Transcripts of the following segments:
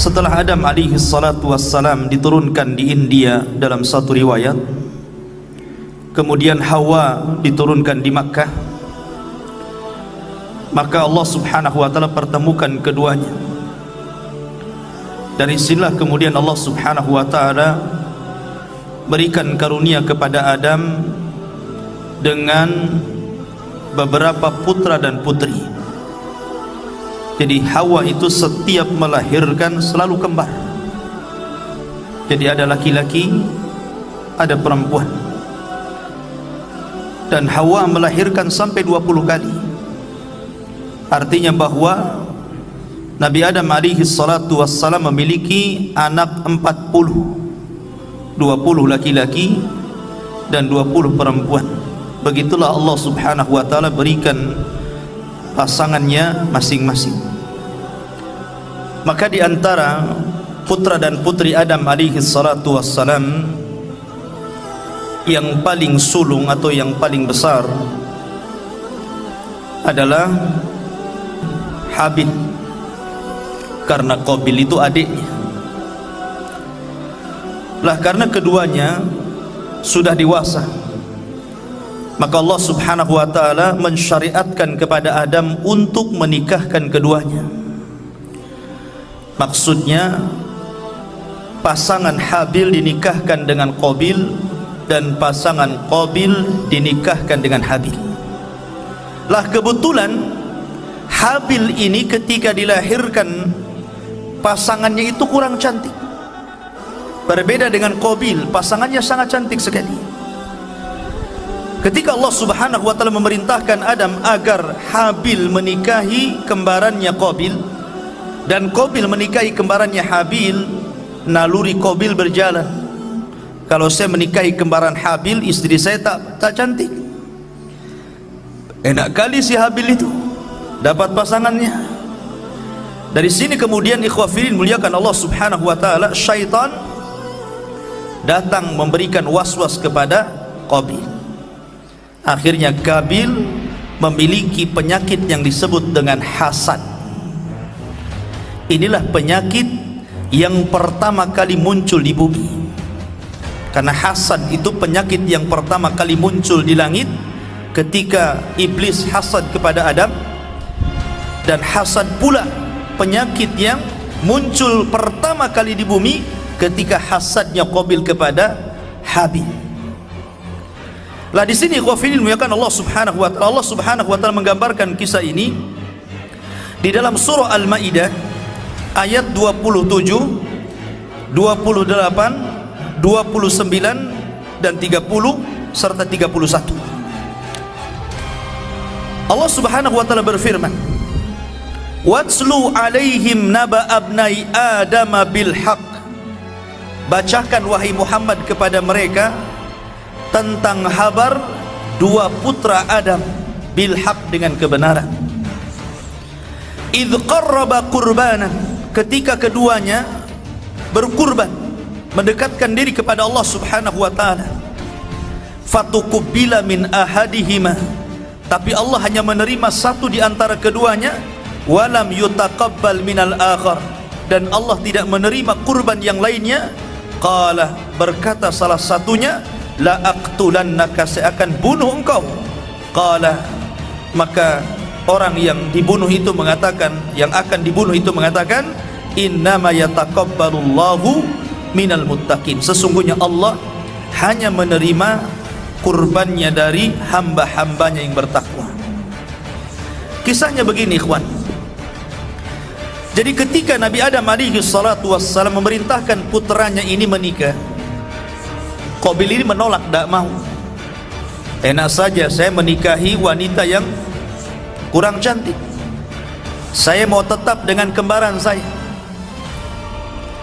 setelah Adam alaihi salatu wassalam diturunkan di India dalam satu riwayat kemudian Hawa diturunkan di Makkah maka Allah subhanahu wa ta'ala pertemukan keduanya. Dari sinilah kemudian Allah subhanahu wa ta'ala berikan karunia kepada Adam dengan beberapa putra dan putri jadi Hawa itu setiap melahirkan selalu kembar. Jadi ada laki-laki ada perempuan. Dan Hawa melahirkan sampai 20 kali. Artinya bahwa Nabi Adam alaihi salatu wassalam memiliki anak 40 20 laki-laki dan 20 perempuan. Begitulah Allah subhanahu wa ta'ala berikan pasangannya masing-masing. Maka di antara putra dan putri Adam alaihi salatu wassalam yang paling sulung atau yang paling besar adalah Habil karena Qabil itu adiknya. Lah karena keduanya sudah dewasa maka Allah subhanahu wa ta'ala mensyariatkan kepada Adam untuk menikahkan keduanya. Maksudnya pasangan Habil dinikahkan dengan Qabil dan pasangan Qabil dinikahkan dengan Habil. Lah kebetulan Habil ini ketika dilahirkan pasangannya itu kurang cantik. Berbeda dengan Qabil pasangannya sangat cantik sekali ketika Allah subhanahu wa ta'ala memerintahkan Adam agar Habil menikahi kembarannya Qabil dan Qabil menikahi kembarannya Habil naluri Qabil berjalan. Kalau saya menikahi kembaran Habil istri saya tak tak cantik. Enak kali si Habil itu dapat pasangannya. Dari sini kemudian ikhwafirin muliakan Allah subhanahu wa ta'ala syaitan datang memberikan was-was kepada Qabil akhirnya Qabil memiliki penyakit yang disebut dengan hasad. Inilah penyakit yang pertama kali muncul di bumi. Karena hasad itu penyakit yang pertama kali muncul di langit ketika iblis hasad kepada Adam. Dan hasad pula penyakit yang muncul pertama kali di bumi ketika hasadnya Qabil kepada Habil lah di sini khafilin muyakan Allah Subhanahu wa taala Allah Subhanahu wa taala menggambarkan kisah ini di dalam surah Al-Maidah ayat 27 28 29 dan 30 serta 31 Allah subhanahu wa ta'ala berfirman Watslu alaihim naba abnai Adam bil haq Bacakan wahai Muhammad kepada mereka Tentang habar Dua putra Adam Bil haq dengan kebenaran. Idh qarraba qurbanan ketika keduanya berkurban mendekatkan diri kepada Allah Subhanahu wa taala. Fatuqbila min ahadihima tapi Allah hanya menerima satu di antara keduanya walam yutaqabbal minal akhar dan Allah tidak menerima kurban yang lainnya. Qala berkata salah satunya la aqtulannaka saya akan bunuh engkau. Qala maka orang yang dibunuh itu mengatakan yang akan dibunuh itu mengatakan innama yataqabbalullahu minal muttaqin. Sesungguhnya Allah hanya menerima kurbannya dari hamba-hambanya yang bertakwa. Kisahnya begini ikhwan. Jadi ketika Nabi Adam alaihi salatu wassalam memerintahkan putranya ini menikah Qabil ini menolak tak mau. Enak saja saya menikahi wanita yang kurang cantik. Saya mau tetap dengan kembaran saya.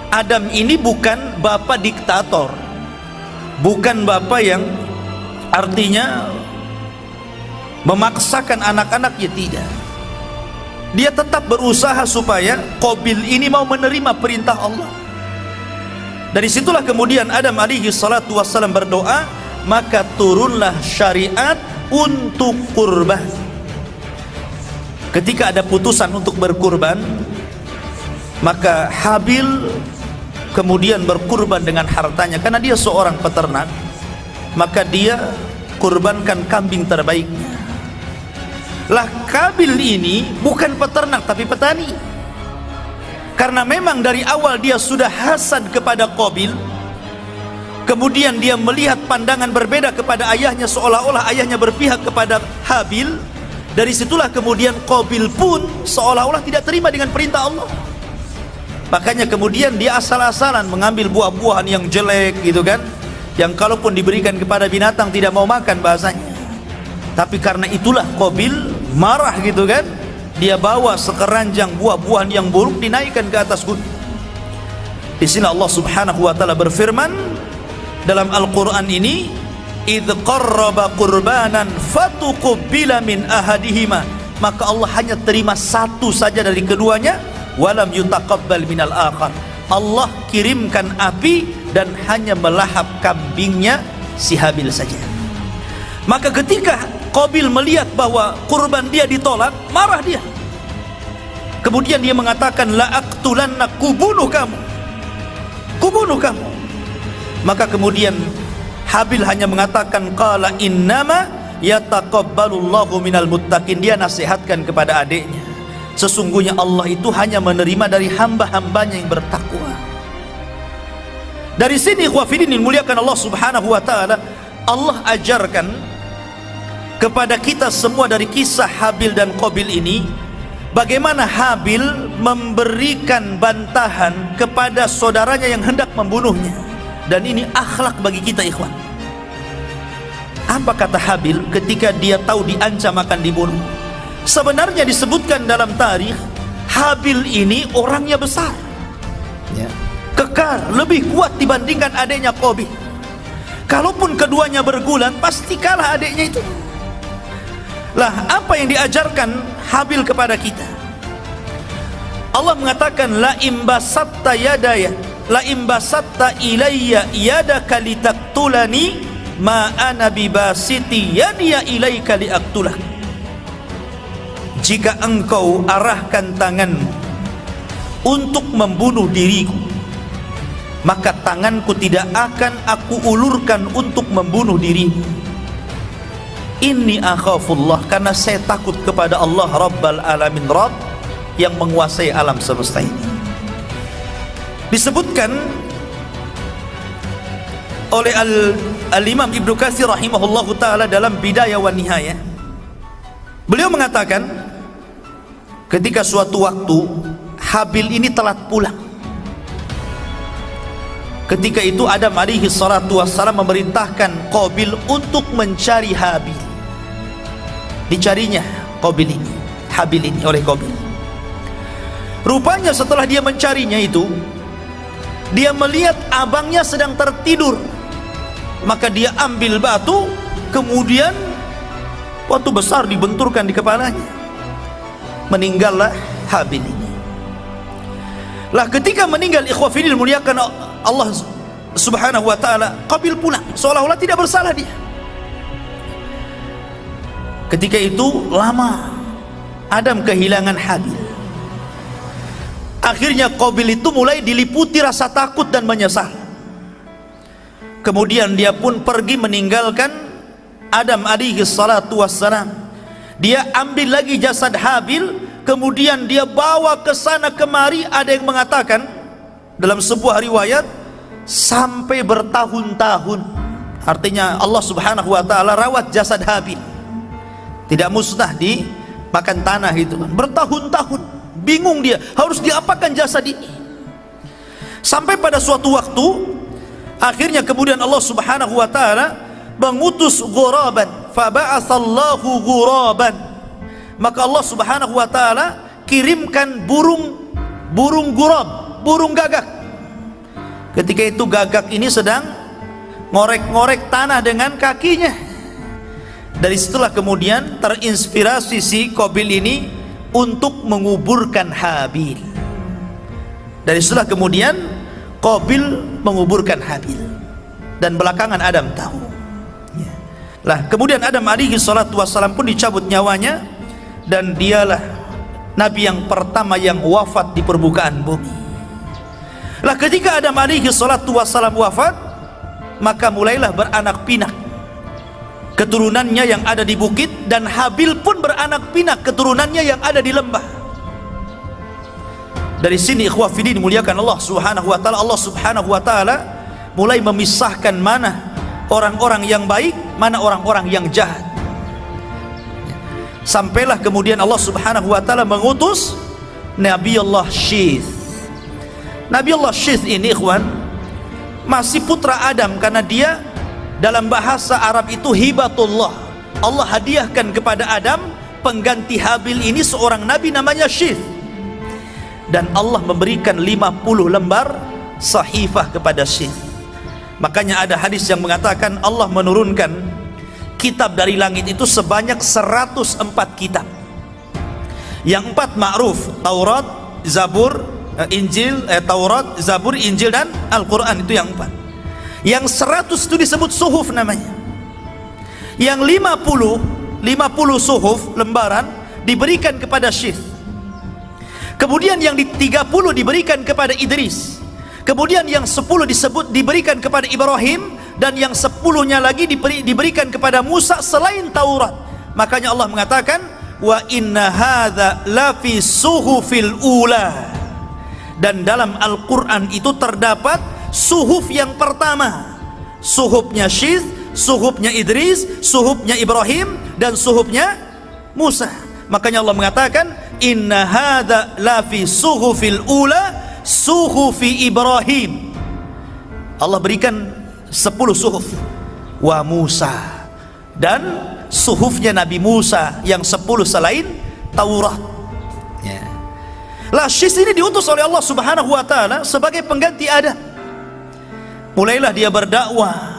Adam ini bukan bapak diktator. Bukan bapak yang artinya memaksakan anak-anaknya tidak. Dia tetap berusaha supaya Qabil ini mau menerima perintah Allah dari situlah kemudian Adam alaihi salatu wassalam berdoa maka turunlah syariat untuk kurban. Ketika ada putusan untuk berkurban maka Habil kemudian berkurban dengan hartanya. Karena dia seorang peternak maka dia kurbankan kambing terbaiknya. Lah Kabil ini bukan peternak tapi petani karena memang dari awal dia sudah hasad kepada Qabil kemudian dia melihat pandangan berbeda kepada ayahnya seolah-olah ayahnya berpihak kepada Habil. Dari situlah kemudian Qabil pun seolah-olah tidak terima dengan perintah Allah. Makanya kemudian dia asal-asalan mengambil buah-buahan yang jelek gitu kan yang kalaupun diberikan kepada binatang tidak mau makan bahasanya. Tapi karena itulah Qabil marah gitu kan dia bawa sekeranjang buah-buahan yang buruk dinaikkan ke atas gunung. Di sini Allah Subhanahu wa taala berfirman dalam Al-Qur'an ini idz qarraba qurbanan fatuqbila min ahadihima. Maka Allah hanya terima satu saja dari keduanya walam yutaqabbal minal akhar. Allah kirimkan api dan hanya melahap kambingnya si Habil saja maka ketika Qabil melihat bahwa kurban dia ditolak marah dia. Kemudian dia mengatakan la aqtulanna kubunuh kamu. Kubunuh kamu. Maka kemudian Habil hanya mengatakan qala innama yataqabbalullahu minal muttaqin. Dia nasihatkan kepada adiknya sesungguhnya Allah itu hanya menerima dari hamba-hambanya yang bertakwa. Dari sini khawafidin muliakan Allah subhanahu wa ta'ala Allah ajarkan kepada kita semua dari kisah Habil dan Qabil ini bagaimana Habil memberikan bantahan kepada saudaranya yang hendak membunuhnya. Dan ini akhlak bagi kita ikhwan. Apa kata Habil ketika dia tahu diancam akan dibunuh? Sebenarnya disebutkan dalam tarikh Habil ini orangnya besar. Ya. kekar lebih kuat dibandingkan adiknya Qabil kalaupun keduanya bergulat pasti kalah adiknya itu lah apa yang diajarkan Habil kepada kita? Allah mengatakan la imbasatta yadaya la imbasatta ilayya yadaka litaktulani ma ana bibasiti yadiya ilayka liaktulak. Jika engkau arahkan tanganmu untuk membunuh diriku maka tanganku tidak akan aku ulurkan untuk membunuh dirimu inni akhafullah karena saya takut kepada Allah Rabbal Alamin Rabb yang menguasai alam semesta ini. Disebutkan oleh Al-Imam Ibnu Katsir rahimahullahu taala dalam Bidayah wa Nihayah. Beliau mengatakan ketika suatu waktu Habil ini telat pulang ketika itu Adam alaihi salatu wassalam memerintahkan Qabil untuk mencari Habil. Dicarinya Qabil ini Habil ini oleh Qabil. Rupanya setelah dia mencarinya itu dia melihat abangnya sedang tertidur. Maka dia ambil batu kemudian waktu besar dibenturkan di kepalanya. Meninggallah Habil ini. Lah ketika meninggal ikhwafidil muliakan Allah subhanahu wa ta'ala Qabil pulang. Seolah-olah tidak bersalah dia. Ketika itu lama Adam kehilangan Habil akhirnya Qabil itu mulai diliputi rasa takut dan menyesal. Kemudian dia pun pergi meninggalkan Adam alaihi salatu wassalam. Dia ambil lagi jasad Habil kemudian dia bawa ke sana kemari. Ada yang mengatakan dalam sebuah riwayat sampai bertahun-tahun. Artinya Allah subhanahu wa ta'ala rawat jasad Habil tidak musnah di makan tanah itu. Bertahun-tahun. Bingung dia. Harus diapakan jasad ini? Sampai pada suatu waktu akhirnya kemudian Allah subhanahu wa ta'ala mengutus ghuraban. Faba'athallahu ghuraban. Maka Allah Subhanahu wa taala kirimkan burung burung gurab burung gagak. Ketika itu gagak ini sedang ngorek-ngorek tanah dengan kakinya. Dari situlah kemudian terinspirasi si Qabil ini untuk menguburkan Habil. Dari situlah kemudian Qabil menguburkan Habil. Dan belakangan Adam tahu. Lah kemudian Adam alaihi salatu wassalam pun dicabut nyawanya dan dialah Nabi yang pertama yang wafat di permukaan bumi. Lah ketika Adam alaihi salatu wassalam wafat, maka mulailah beranak pinak keturunannya yang ada di bukit dan Habil pun beranak pinak keturunannya yang ada di lembah. Dari sini ikhwah fillah dimuliakan Allah Subhanahu wa taala. Allah Subhanahu wa taala mulai memisahkan mana orang-orang yang baik, mana orang-orang yang jahat. Sampailah kemudian Allah Subhanahu wa taala mengutus Nabi Allah Syith. Nabi Allah Syith ini ikhwan masih putra Adam karena dia dalam bahasa Arab itu hibatullah. Allah hadiahkan kepada Adam pengganti Habil ini seorang nabi namanya Syith. Dan Allah memberikan 50 lembar sahifah kepada Syith. Makanya ada hadis yang mengatakan Allah menurunkan kitab dari langit itu sebanyak 104 kitab yang empat ma'ruf Taurat, Zabur, Injil, eh, Taurat, Zabur, Injil dan Al-Quran itu yang empat. Yang 100 itu disebut suhuf namanya. Yang 50 50 suhuf lembaran diberikan kepada Syith kemudian yang di 30 diberikan kepada Idris. Kemudian yang 10 disebut diberikan kepada Ibrahim. Dan yang sepuluhnya lagi diberi, diberikan kepada Musa selain Taurat. Makanya Allah mengatakan wa inna hadza la fi suhufil ula dan dalam Al-Qur'an itu terdapat suhuf yang pertama. Suhufnya Syith suhufnya Idris suhufnya Ibrahim dan suhufnya Musa. Makanya Allah mengatakan inna hadza la fi suhufil ula suhufi Ibrahim. Allah berikan sepuluh suhuf. Wa Musa. Dan suhufnya Nabi Musa yang sepuluh selain Taurat. Lashis ini diutus oleh Allah subhanahu wa ta'ala sebagai pengganti Adam. Mulailah dia berdakwah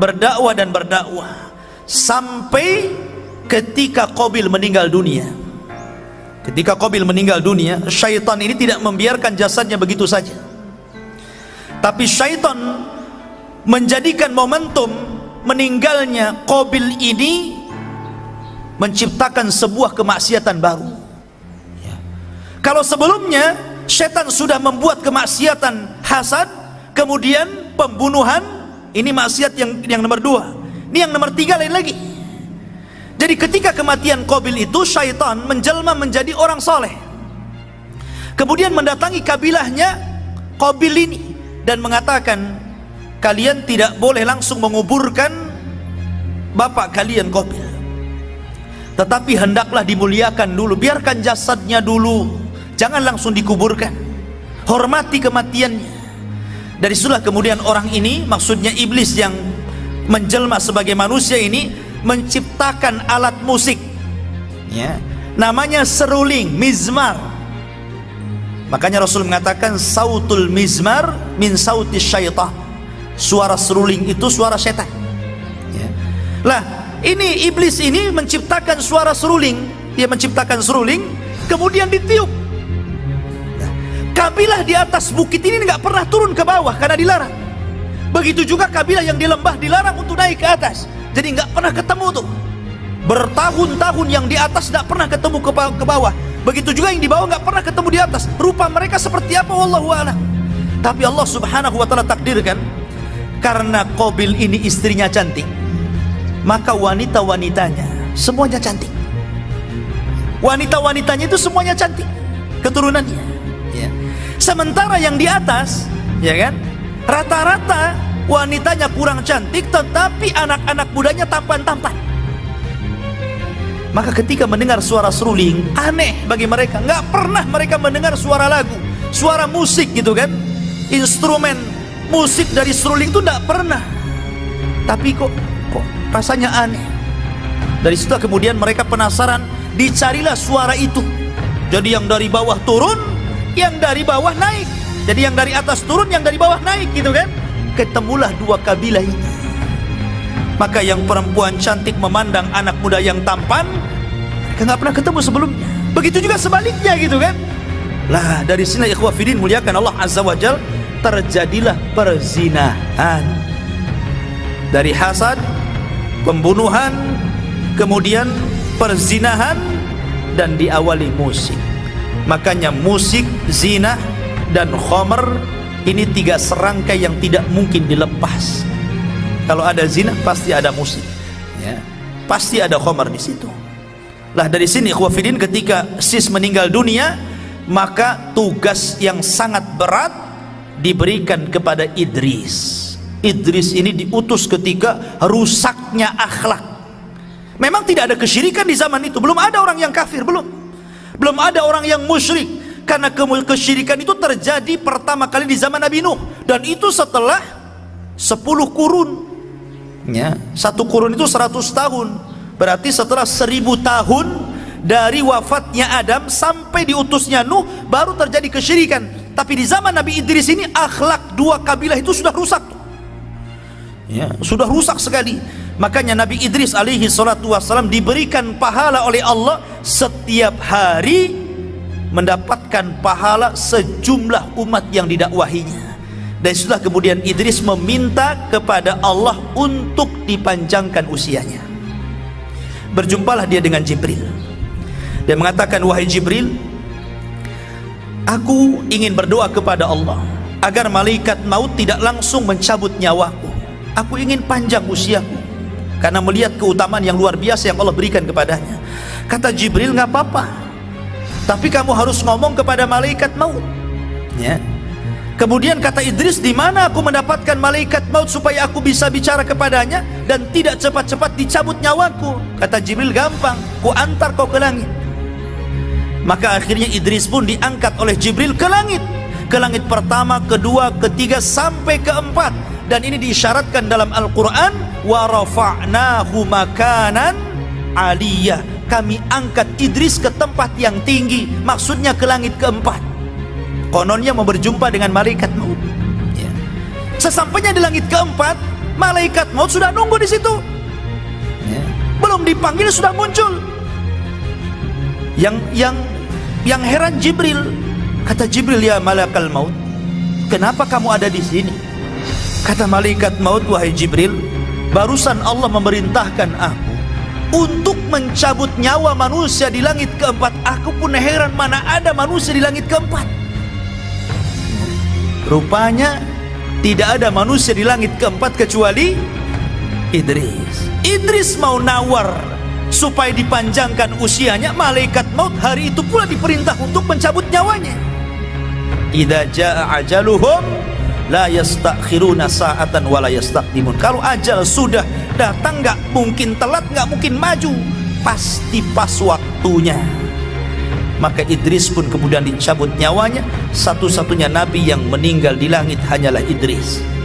berdakwah dan berdakwah sampai ketika Qabil meninggal dunia. Ketika Qabil meninggal dunia syaitan ini tidak membiarkan jasadnya begitu saja. Tapi syaitan menjadikan momentum meninggalnya Qabil ini menciptakan sebuah kemaksiatan baru. Kalau sebelumnya setan sudah membuat kemaksiatan hasad kemudian pembunuhan ini maksiat yang yang nomor dua. Ini yang nomor tiga lain lagi. Jadi ketika kematian Qabil itu syaitan menjelma menjadi orang soleh. Kemudian mendatangi kabilahnya Qabil ini dan mengatakan kalian tidak boleh langsung menguburkan bapak kalian Qabil. Tetapi hendaklah dimuliakan dulu biarkan jasadnya dulu jangan langsung dikuburkan. Hormati kematiannya. Dari situlah kemudian orang ini maksudnya iblis yang menjelma sebagai manusia ini menciptakan alat musik. Ya. Namanya seruling mizmar. Makanya Rasul mengatakan sautul mizmar min sautis syaitan. Suara seruling itu suara setan. Ya. lah ini iblis ini menciptakan suara seruling. Dia menciptakan seruling kemudian ditiup kabilah di atas bukit ini nggak pernah turun ke bawah karena dilarang. Begitu juga kabilah yang di lembah dilarang untuk naik ke atas. Jadi nggak pernah ketemu tuh. Bertahun-tahun yang di atas tidak pernah ketemu ke, ke bawah. Begitu juga yang di bawah nggak pernah ketemu di atas. Rupa mereka seperti apa wallahu a'lam. Tapi Allah subhanahu wa ta'ala takdirkan karena Qabil ini istrinya cantik maka wanita-wanitanya semuanya cantik. Wanita-wanitanya itu semuanya cantik. Keturunannya. ya. Sementara yang di atas ya kan? Rata-rata wanitanya kurang cantik tetapi anak-anak mudanya tampan-tampan. Maka ketika mendengar suara seruling aneh bagi mereka. Nggak pernah mereka mendengar suara lagu suara musik gitu kan? Instrumen musik dari seruling itu tidak pernah. Tapi kok kok rasanya aneh? Dari situ kemudian mereka penasaran dicarilah suara itu. Jadi yang dari bawah turun yang dari bawah naik. Jadi yang dari atas turun yang dari bawah naik gitu kan? Ketemulah dua kabilah ini. Maka yang perempuan cantik memandang anak muda yang tampan mereka nggak pernah ketemu sebelumnya. Begitu juga sebaliknya gitu kan? Lah dari sini ikhwah fidin muliakan Allah azza wajal terjadilah perzinahan. Dari hasad pembunuhan kemudian perzinahan dan diawali musik makanya musik zina dan khomer ini tiga serangkai yang tidak mungkin dilepas. Kalau ada zina pasti ada musik. Ya. Pasti ada khomer di situ. Lah dari sini khawafidin ketika sis meninggal dunia maka tugas yang sangat berat diberikan kepada Idris. Idris ini diutus ketika rusaknya akhlak. Memang tidak ada kesyirikan di zaman itu. Belum ada orang yang kafir belum belum ada orang yang musyrik. Karena kesyirikan itu terjadi pertama kali di zaman Nabi Nuh. Dan itu setelah 10 kurun. Ya satu kurun itu 100 tahun. Berarti setelah 1000 tahun dari wafatnya Adam sampai diutusnya Nuh baru terjadi kesyirikan. Tapi di zaman Nabi Idris ini akhlak dua kabilah itu sudah rusak. Ya, sudah rusak sekali makanya Nabi Idris alaihi salatu diberikan pahala oleh Allah setiap hari mendapatkan pahala sejumlah umat yang didakwahinya. Dan setelah kemudian Idris meminta kepada Allah untuk dipanjangkan usianya. Berjumpalah dia dengan Jibril. Dan mengatakan wahai Jibril aku ingin berdoa kepada Allah agar malaikat maut tidak langsung mencabut nyawaku. Aku ingin panjang usiaku karena melihat keutamaan yang luar biasa yang Allah berikan kepadanya. Kata Jibril nggak apa-apa. Tapi kamu harus ngomong kepada malaikat maut. Ya. Kemudian kata Idris di mana aku mendapatkan malaikat maut supaya aku bisa bicara kepadanya dan tidak cepat-cepat dicabut nyawaku? Kata Jibril gampang. Ku antar kau ke langit. Maka akhirnya Idris pun diangkat oleh Jibril ke langit ke langit pertama, kedua, ketiga sampai keempat. Dan ini diisyaratkan dalam Al-Quran wa rafa'nahu makanan aliyah. Kami angkat Idris ke tempat yang tinggi maksudnya ke langit keempat. Kononnya mau berjumpa dengan malaikat maut. Ya. sesampainya di langit keempat malaikat maut sudah nunggu di situ. Ya. belum dipanggil sudah muncul. Yang yang yang heran Jibril kata Jibril ya malaikat maut kenapa kamu ada di sini Kata malaikat maut wahai Jibril, barusan Allah memerintahkan aku untuk mencabut nyawa manusia di langit keempat. Aku pun heran mana ada manusia di langit keempat. Rupanya tidak ada manusia di langit keempat kecuali Idris. Idris mau nawar supaya dipanjangkan usianya, malaikat maut hari itu pula diperintah untuk mencabut nyawanya. Idza jaa ajaluhum la yastakhiruna sa'atan wa la yastaqdimun. Kalau ajal sudah datang nggak mungkin telat nggak mungkin maju pasti pas waktunya. Maka Idris pun kemudian dicabut nyawanya. Satu-satunya nabi yang meninggal di langit hanyalah Idris